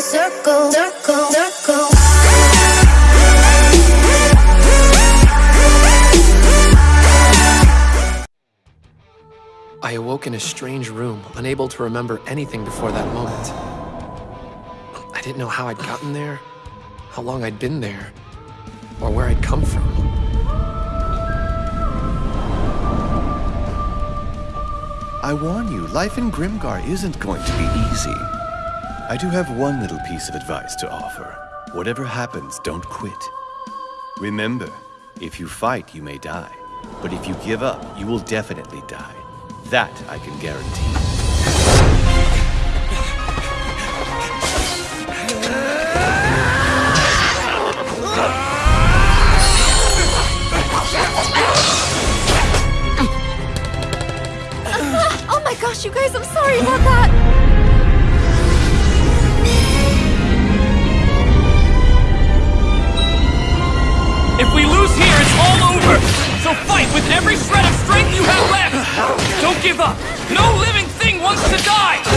a circle, circle, circle. I awoke in a strange room, unable to remember anything before that moment. I didn't know how I'd gotten there, how long I'd been there, or where I'd come from. I warn you, life in Grimgar isn't going to be easy. I do have one little piece of advice to offer. Whatever happens, don't quit. Remember, if you fight, you may die. But if you give up, you will definitely die. That I can guarantee. Oh my gosh, you guys, I'm sorry about that! To die!